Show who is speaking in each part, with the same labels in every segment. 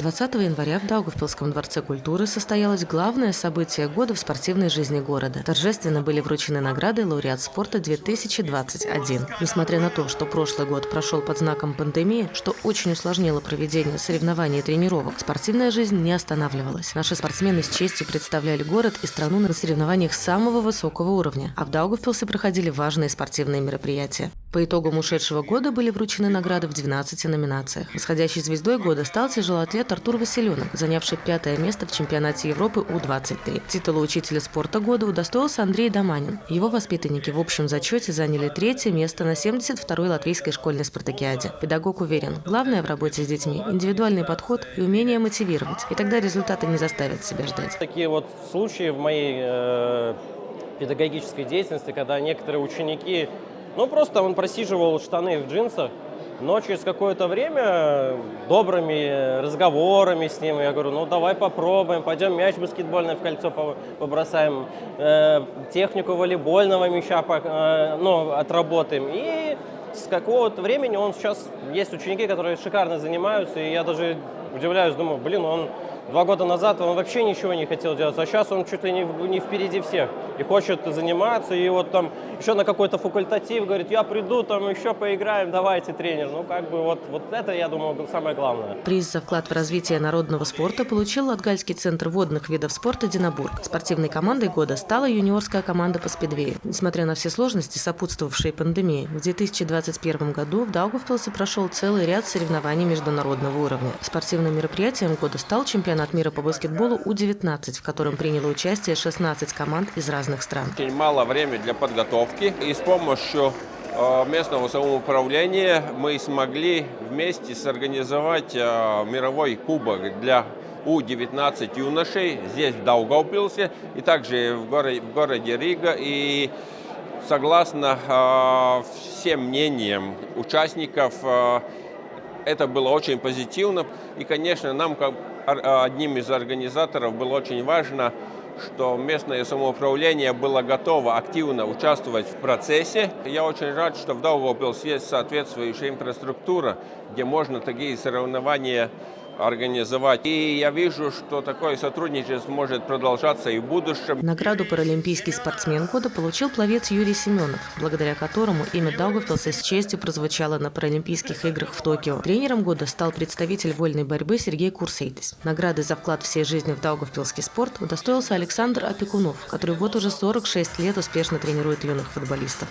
Speaker 1: 20 января в Даугавпилском дворце культуры состоялось главное событие года в спортивной жизни города. Торжественно были вручены награды лауреат спорта 2021. Несмотря на то, что прошлый год прошел под знаком пандемии, что очень усложнило проведение соревнований и тренировок, спортивная жизнь не останавливалась. Наши спортсмены с честью представляли город и страну на соревнованиях самого высокого уровня, а в Даугавпилсе проходили важные спортивные мероприятия. По итогам ушедшего года были вручены награды в 12 номинациях. Восходящей звездой года стал тяжелоатлет Артур Василенок, занявший пятое место в чемпионате Европы У-23. Титула учителя спорта года удостоился Андрей Доманин. Его воспитанники в общем зачете заняли третье место на 72-й латвийской школьной спартакиаде. Педагог уверен, главное в работе с детьми – индивидуальный подход и умение мотивировать. И тогда результаты не заставят себя ждать.
Speaker 2: Такие вот случаи в моей э, педагогической деятельности, когда некоторые ученики ну, просто он просиживал штаны в джинсах, но через какое-то время добрыми разговорами с ним, я говорю, ну давай попробуем, пойдем мяч баскетбольный в кольцо побросаем, э, технику волейбольного мяча э, ну, отработаем. И с какого-то времени он сейчас, есть ученики, которые шикарно занимаются, и я даже удивляюсь, думаю, блин, он Два года назад он вообще ничего не хотел делать, а сейчас он чуть ли не, не впереди всех и хочет заниматься, и вот там еще на какой-то факультатив говорит, я приду, там еще поиграем, давайте, тренер. Ну, как бы вот, вот это, я думаю, самое главное.
Speaker 1: Приз за вклад в развитие народного спорта получил Латгальский центр водных видов спорта «Динабург». Спортивной командой года стала юниорская команда по спидвею. Несмотря на все сложности, сопутствовавшие пандемии, в 2021 году в Даугавпилсе прошел целый ряд соревнований международного уровня. Спортивным мероприятием года стал чемпионат чемпионат мира по баскетболу У-19, в котором приняло участие 16 команд из разных стран.
Speaker 3: Очень мало времени для подготовки. И с помощью э, местного самоуправления мы смогли вместе сорганизовать э, мировой кубок для У-19 юношей здесь, в Даугавпилсе, и также в городе, в городе Рига. И согласно э, всем мнениям участников, это было очень позитивно. И, конечно, нам, как одним из организаторов, было очень важно, что местное самоуправление было готово активно участвовать в процессе. Я очень рад, что в Даугавпилсе есть соответствующая инфраструктура, где можно такие соревнования организовать. И я вижу, что такое сотрудничество может продолжаться и в будущем.
Speaker 1: Награду «Паралимпийский спортсмен года» получил пловец Юрий Семенов, благодаря которому имя Даугавпилса с честью прозвучало на Паралимпийских играх в Токио. Тренером года стал представитель вольной борьбы Сергей Курсейтис. Награды за вклад всей жизни в Даугавпилский спорт удостоился Александр Опекунов, который вот уже 46 лет успешно тренирует юных футболистов.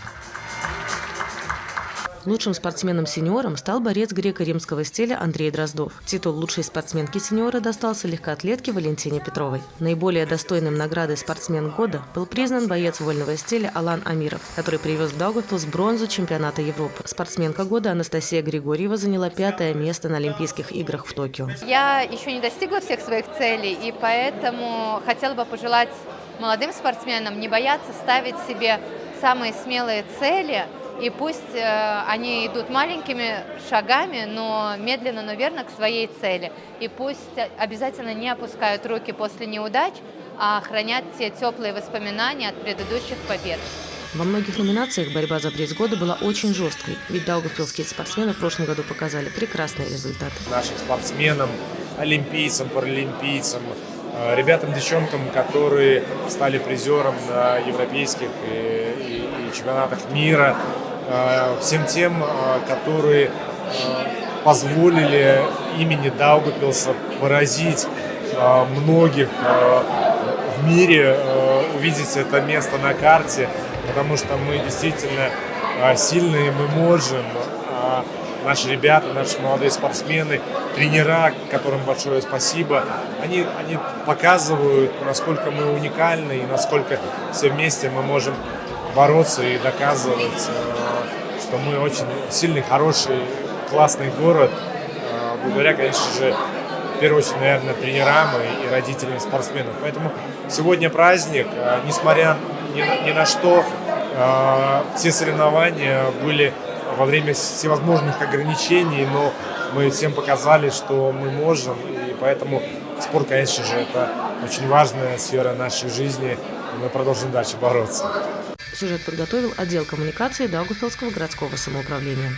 Speaker 1: Лучшим спортсменом-сеньором стал борец греко-римского стиля Андрей Дроздов. Титул лучшей спортсменки-сеньора достался легкоатлетке Валентине Петровой. Наиболее достойным награды «Спортсмен года» был признан боец вольного стиля Алан Амиров, который привез в Даугавпилс бронзу чемпионата Европы. Спортсменка года Анастасия Григорьева заняла пятое место на Олимпийских играх в Токио.
Speaker 4: Я еще не достигла всех своих целей, и поэтому хотела бы пожелать молодым спортсменам не бояться ставить себе самые смелые цели – и пусть э, они идут маленькими шагами, но медленно, но верно к своей цели. И пусть обязательно не опускают руки после неудач, а хранят те теплые воспоминания от предыдущих побед.
Speaker 1: Во многих номинациях борьба за приз года была очень жесткой, ведь даугавпилские спортсмены в прошлом году показали прекрасные результаты.
Speaker 5: Нашим спортсменам, олимпийцам, паралимпийцам, э, ребятам, девчонкам, которые стали призером на европейских и, и, и чемпионатах мира, Э, всем тем, э, которые э, позволили имени Даугапилса поразить многих в мире, увидеть это место на карте, потому что мы действительно сильные, мы можем, наши ребята, наши молодые спортсмены, тренера, которым большое спасибо, они, они показывают, насколько мы уникальны и насколько все вместе мы можем бороться и доказывать что мы очень сильный, хороший, классный город, а, благодаря, конечно же, в первую очередь, наверное, тренерам и, родителям спортсменов. Поэтому сегодня праздник, а, несмотря ни на что, а, все соревнования были во время всевозможных ограничений, но мы всем показали, что мы можем, и поэтому спорт, конечно же, это очень важная сфера нашей жизни, и мы продолжим дальше бороться.
Speaker 1: Сюжет подготовил отдел коммуникации Даугавпилского городского самоуправления.